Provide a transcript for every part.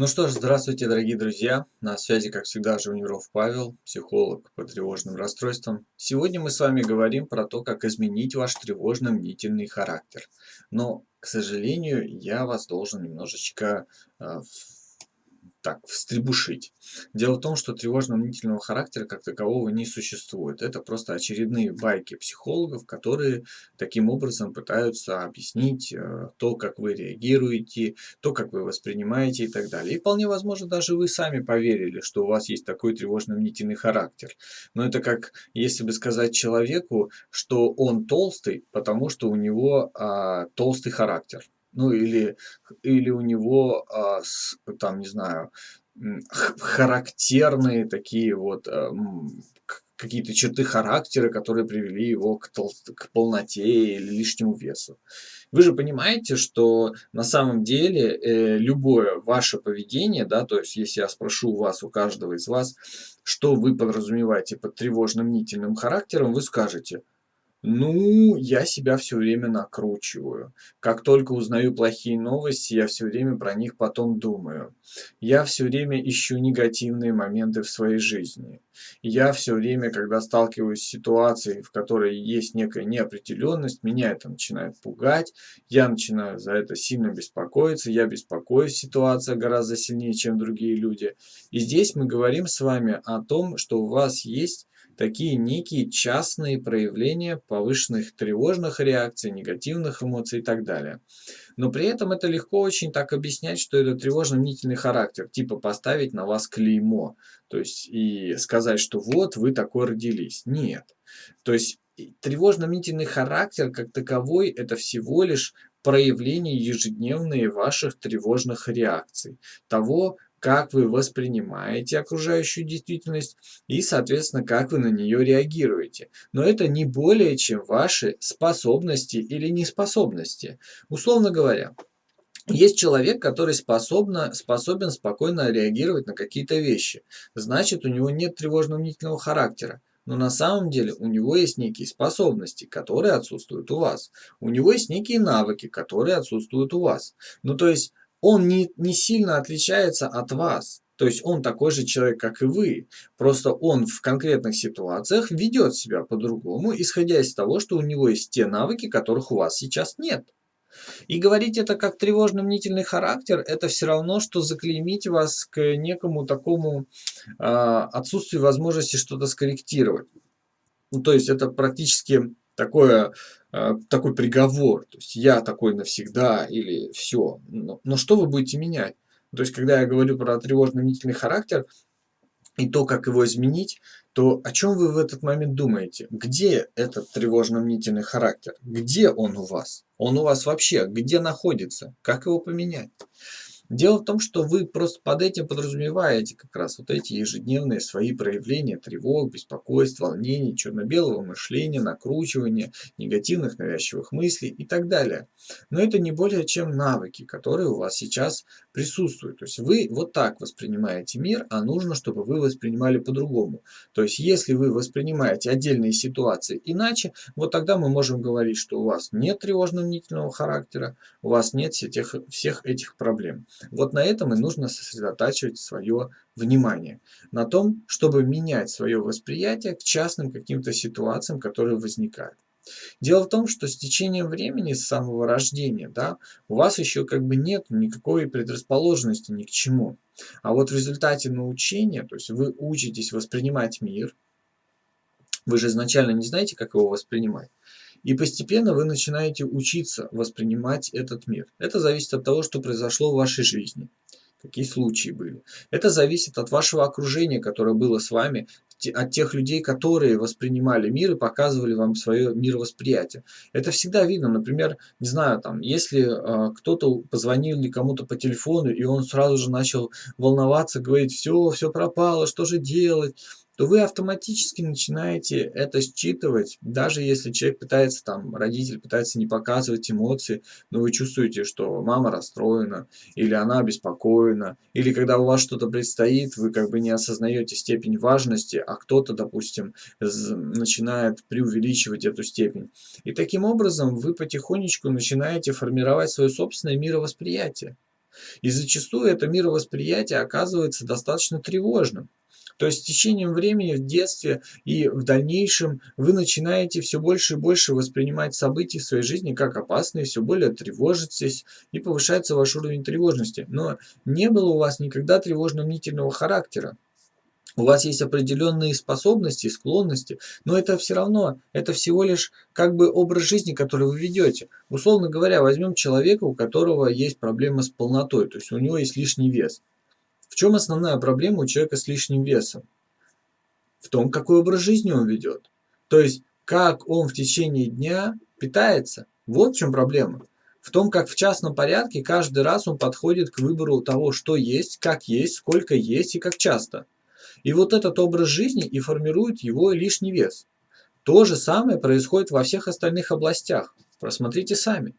Ну что ж, здравствуйте, дорогие друзья. На связи, как всегда, Живниров Павел, психолог по тревожным расстройствам. Сегодня мы с вами говорим про то, как изменить ваш тревожно-мнительный характер. Но, к сожалению, я вас должен немножечко э, так, встребушить. Дело в том, что тревожно-мнительного характера как такового не существует. Это просто очередные байки психологов, которые таким образом пытаются объяснить э, то, как вы реагируете, то, как вы воспринимаете и так далее. И вполне возможно, даже вы сами поверили, что у вас есть такой тревожно-мнительный характер. Но это как если бы сказать человеку, что он толстый, потому что у него а, толстый характер ну или, или у него, а, с, там, не знаю, характерные такие вот а, какие-то черты характера, которые привели его к, тол к полноте или лишнему весу. Вы же понимаете, что на самом деле э, любое ваше поведение, да, то есть если я спрошу у вас, у каждого из вас, что вы подразумеваете под тревожным нительным характером, вы скажете – ну, я себя все время накручиваю. Как только узнаю плохие новости, я все время про них потом думаю. Я все время ищу негативные моменты в своей жизни. Я все время, когда сталкиваюсь с ситуацией, в которой есть некая неопределенность, меня это начинает пугать, я начинаю за это сильно беспокоиться, я беспокоюсь, ситуация гораздо сильнее, чем другие люди. И здесь мы говорим с вами о том, что у вас есть такие некие частные проявления повышенных тревожных реакций, негативных эмоций и так далее. Но при этом это легко очень так объяснять, что это тревожно-мнительный характер, типа поставить на вас клеймо, то есть и сказать, что вот вы такой родились. Нет. То есть тревожно-мнительный характер как таковой это всего лишь проявление ежедневные ваших тревожных реакций, того, как вы воспринимаете окружающую действительность и, соответственно, как вы на нее реагируете. Но это не более чем ваши способности или неспособности. Условно говоря, есть человек, который способна, способен спокойно реагировать на какие-то вещи. Значит, у него нет тревожно-мнительного характера. Но на самом деле у него есть некие способности, которые отсутствуют у вас. У него есть некие навыки, которые отсутствуют у вас. Ну, то есть он не, не сильно отличается от вас. То есть он такой же человек, как и вы. Просто он в конкретных ситуациях ведет себя по-другому, исходя из того, что у него есть те навыки, которых у вас сейчас нет. И говорить это как тревожно-мнительный характер, это все равно, что заклеймить вас к некому такому э, отсутствию возможности что-то скорректировать. Ну, то есть это практически такое, э, такой приговор. То есть я такой навсегда или все. Но, но что вы будете менять? То есть когда я говорю про тревожно-мнительный характер и то, как его изменить, то о чем вы в этот момент думаете? Где этот тревожно-мнительный характер? Где он у вас? Он у вас вообще где находится? Как его поменять? Дело в том, что вы просто под этим подразумеваете как раз вот эти ежедневные свои проявления тревог, беспокойств, волнений, черно-белого мышления, накручивания, негативных навязчивых мыслей и так далее. Но это не более чем навыки, которые у вас сейчас присутствуют. То есть вы вот так воспринимаете мир, а нужно, чтобы вы воспринимали по-другому. То есть если вы воспринимаете отдельные ситуации иначе, вот тогда мы можем говорить, что у вас нет тревожно-мнительного характера, у вас нет всех, всех этих проблем. Вот на этом и нужно сосредотачивать свое внимание. На том, чтобы менять свое восприятие к частным каким-то ситуациям, которые возникают. Дело в том, что с течением времени, с самого рождения, да, у вас еще как бы нет никакой предрасположенности ни к чему. А вот в результате научения, то есть вы учитесь воспринимать мир, вы же изначально не знаете, как его воспринимать. И постепенно вы начинаете учиться воспринимать этот мир. Это зависит от того, что произошло в вашей жизни. Какие случаи были. Это зависит от вашего окружения, которое было с вами, от тех людей, которые воспринимали мир и показывали вам свое мировосприятие. Это всегда видно. Например, не знаю, там, если э, кто-то позвонил кому-то по телефону, и он сразу же начал волноваться, говорить, все, все пропало, что же делать? То вы автоматически начинаете это считывать, даже если человек пытается, там, родитель пытается не показывать эмоции, но вы чувствуете, что мама расстроена, или она обеспокоена, или когда у вас что-то предстоит, вы как бы не осознаете степень важности, а кто-то, допустим, начинает преувеличивать эту степень. И таким образом вы потихонечку начинаете формировать свое собственное мировосприятие. И зачастую это мировосприятие оказывается достаточно тревожным. То есть с течением времени в детстве и в дальнейшем вы начинаете все больше и больше воспринимать события в своей жизни как опасные, все более тревожитесь и повышается ваш уровень тревожности. Но не было у вас никогда тревожно-мнительного характера. У вас есть определенные способности склонности, но это все равно, это всего лишь как бы образ жизни, который вы ведете. Условно говоря, возьмем человека, у которого есть проблема с полнотой, то есть у него есть лишний вес. В чем основная проблема у человека с лишним весом? В том, какой образ жизни он ведет. То есть, как он в течение дня питается. Вот в чем проблема. В том, как в частном порядке каждый раз он подходит к выбору того, что есть, как есть, сколько есть и как часто. И вот этот образ жизни и формирует его лишний вес. То же самое происходит во всех остальных областях. Просмотрите сами.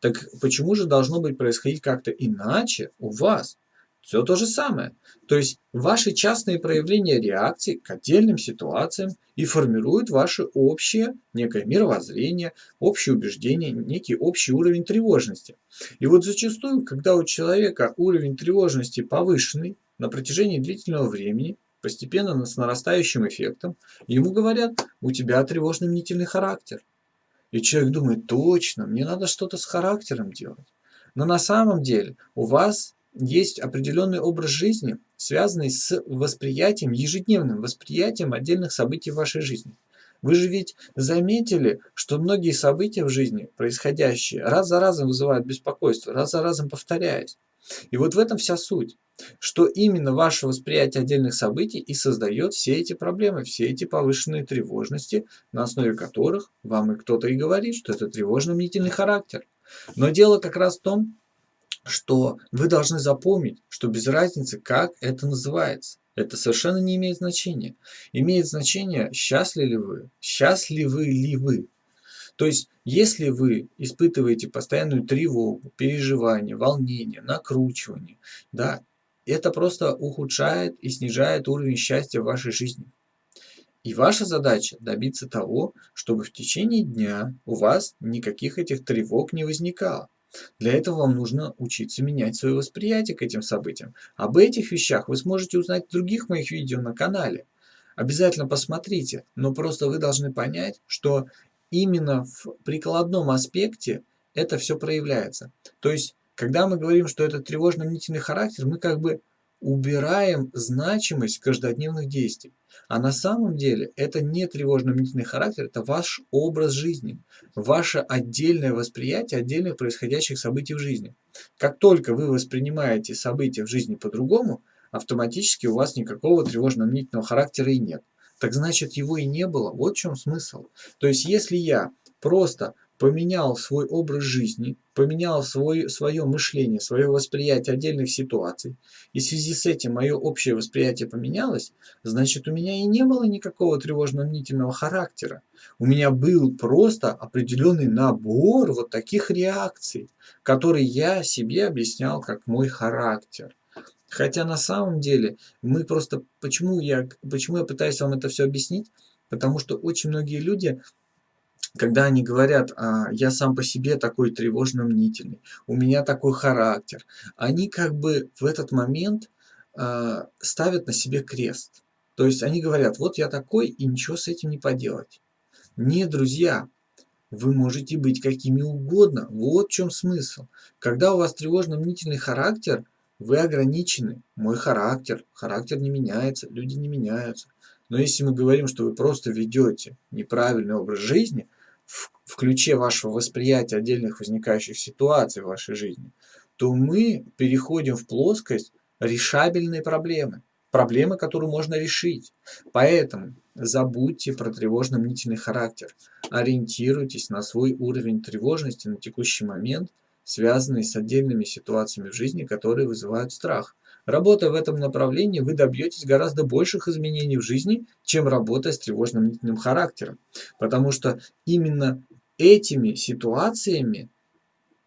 Так почему же должно быть происходить как-то иначе у вас? Все то же самое. То есть ваши частные проявления реакции к отдельным ситуациям и формируют ваше общее некое мировоззрение, общее убеждение, некий общий уровень тревожности. И вот зачастую, когда у человека уровень тревожности повышенный на протяжении длительного времени, постепенно с нарастающим эффектом, ему говорят, у тебя тревожно-мнительный характер. И человек думает, точно, мне надо что-то с характером делать. Но на самом деле у вас есть определенный образ жизни, связанный с восприятием, ежедневным восприятием отдельных событий в вашей жизни. Вы же ведь заметили, что многие события в жизни, происходящие, раз за разом вызывают беспокойство, раз за разом повторяясь. И вот в этом вся суть, что именно ваше восприятие отдельных событий и создает все эти проблемы, все эти повышенные тревожности, на основе которых вам и кто-то и говорит, что это тревожно-мнительный характер. Но дело как раз в том, что вы должны запомнить, что без разницы, как это называется. Это совершенно не имеет значения. Имеет значение, счастливы ли вы, счастливы ли вы. То есть, если вы испытываете постоянную тревогу, переживание, волнение, накручивание, да, это просто ухудшает и снижает уровень счастья в вашей жизни. И ваша задача добиться того, чтобы в течение дня у вас никаких этих тревог не возникало. Для этого вам нужно учиться менять свое восприятие к этим событиям. Об этих вещах вы сможете узнать в других моих видео на канале. Обязательно посмотрите, но просто вы должны понять, что именно в прикладном аспекте это все проявляется. То есть, когда мы говорим, что это тревожно-мнительный характер, мы как бы убираем значимость каждодневных действий. А на самом деле это не тревожно-мнительный характер, это ваш образ жизни, ваше отдельное восприятие отдельных происходящих событий в жизни. Как только вы воспринимаете события в жизни по-другому, автоматически у вас никакого тревожно-мнительного характера и нет. Так значит его и не было. Вот в чем смысл. То есть если я просто поменял свой образ жизни, поменял свой, свое мышление, свое восприятие отдельных ситуаций, и в связи с этим мое общее восприятие поменялось, значит у меня и не было никакого тревожно-мнительного характера. У меня был просто определенный набор вот таких реакций, которые я себе объяснял как мой характер. Хотя на самом деле мы просто, почему я, почему я пытаюсь вам это все объяснить, потому что очень многие люди когда они говорят, а, я сам по себе такой тревожно-мнительный, у меня такой характер, они как бы в этот момент а, ставят на себе крест. То есть они говорят, вот я такой, и ничего с этим не поделать. Не, друзья, вы можете быть какими угодно. Вот в чем смысл. Когда у вас тревожно-мнительный характер, вы ограничены. Мой характер, характер не меняется, люди не меняются. Но если мы говорим, что вы просто ведете неправильный образ жизни, в, в ключе вашего восприятия отдельных возникающих ситуаций в вашей жизни, то мы переходим в плоскость решабельной проблемы. Проблемы, которую можно решить. Поэтому забудьте про тревожно-мнительный характер. Ориентируйтесь на свой уровень тревожности на текущий момент, связанный с отдельными ситуациями в жизни, которые вызывают страх. Работая в этом направлении, вы добьетесь гораздо больших изменений в жизни, чем работая с тревожно-мнительным характером. Потому что именно этими ситуациями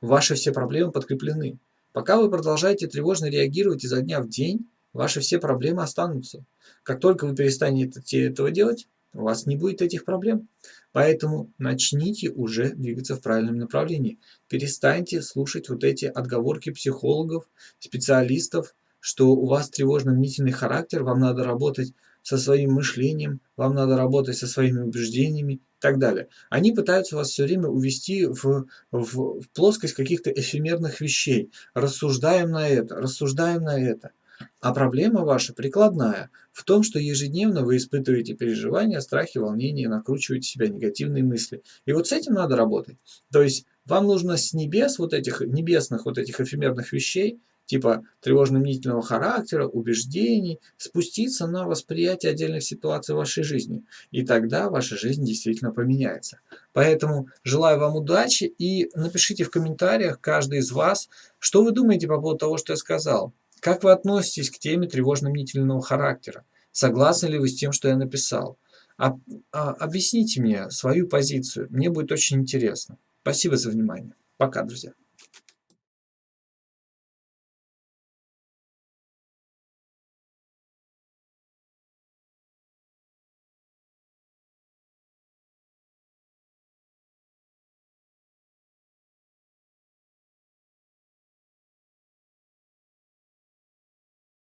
ваши все проблемы подкреплены. Пока вы продолжаете тревожно реагировать изо дня в день, ваши все проблемы останутся. Как только вы перестанете этого делать, у вас не будет этих проблем. Поэтому начните уже двигаться в правильном направлении. Перестаньте слушать вот эти отговорки психологов, специалистов, что у вас тревожно-мнительный характер, вам надо работать со своим мышлением, вам надо работать со своими убеждениями и так далее. Они пытаются вас все время увести в, в, в плоскость каких-то эфемерных вещей. Рассуждаем на это, рассуждаем на это. А проблема ваша прикладная в том, что ежедневно вы испытываете переживания, страхи, волнения, накручиваете себя негативные мысли. И вот с этим надо работать. То есть вам нужно с небес вот этих небесных вот этих эфемерных вещей типа тревожно-мнительного характера, убеждений, спуститься на восприятие отдельных ситуаций в вашей жизни. И тогда ваша жизнь действительно поменяется. Поэтому желаю вам удачи и напишите в комментариях, каждый из вас, что вы думаете по поводу того, что я сказал. Как вы относитесь к теме тревожно-мнительного характера? Согласны ли вы с тем, что я написал? А, а, объясните мне свою позицию, мне будет очень интересно. Спасибо за внимание. Пока, друзья.